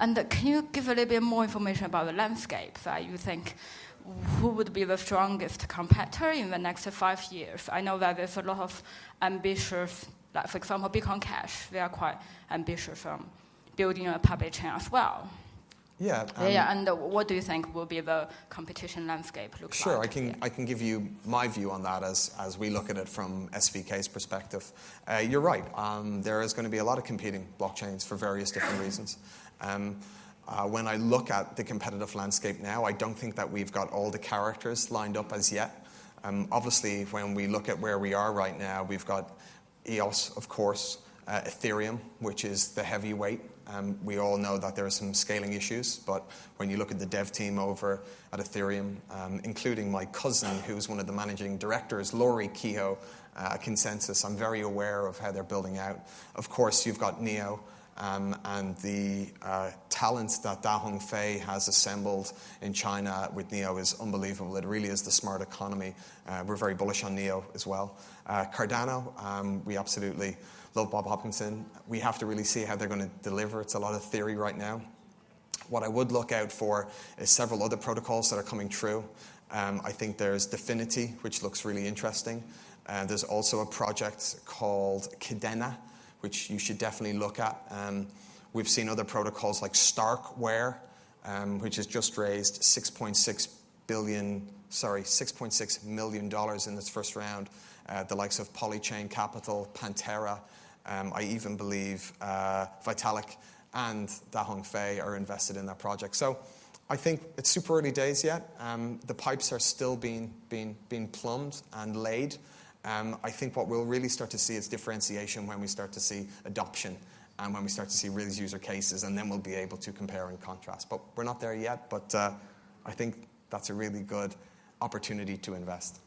And can you give a little bit more information about the landscape that you think who would be the strongest competitor in the next five years? I know that there's a lot of ambitious, like for example, Bitcoin Cash, they are quite ambitious on building a public chain as well. Yeah. Yeah, and what do you think will be the competition landscape look like? Sure, I can, I can give you my view on that as, as we look at it from SVK's perspective. Uh, you're right, um, there is going to be a lot of competing blockchains for various different reasons. Um, uh, when I look at the competitive landscape now, I don't think that we've got all the characters lined up as yet. Um, obviously, when we look at where we are right now, we've got EOS, of course, uh, Ethereum, which is the heavyweight. Um, we all know that there are some scaling issues, but when you look at the dev team over at Ethereum, um, including my cousin, who's one of the managing directors, Laurie Kehoe, uh, at ConsenSys, I'm very aware of how they're building out. Of course, you've got Neo. Um, and the uh, talent that Da Hong Fei has assembled in China with Neo is unbelievable. It really is the smart economy. Uh, we're very bullish on Neo as well. Uh, Cardano, um, we absolutely love Bob Hoskinson. We have to really see how they're going to deliver. It's a lot of theory right now. What I would look out for is several other protocols that are coming through. Um, I think there's Dfinity, which looks really interesting. Uh, there's also a project called Kadena, which you should definitely look at. Um, we've seen other protocols like Starkware, um, which has just raised 6.6 billion, sorry, 6.6 million dollars in its first round. Uh, the likes of Polychain Capital, Pantera, um, I even believe uh, Vitalik and Da Hong Fei are invested in that project. So I think it's super early days yet. Um, the pipes are still being, being, being plumbed and laid. Um, I think what we'll really start to see is differentiation when we start to see adoption and when we start to see real user cases, and then we'll be able to compare and contrast. But we're not there yet, but uh, I think that's a really good opportunity to invest.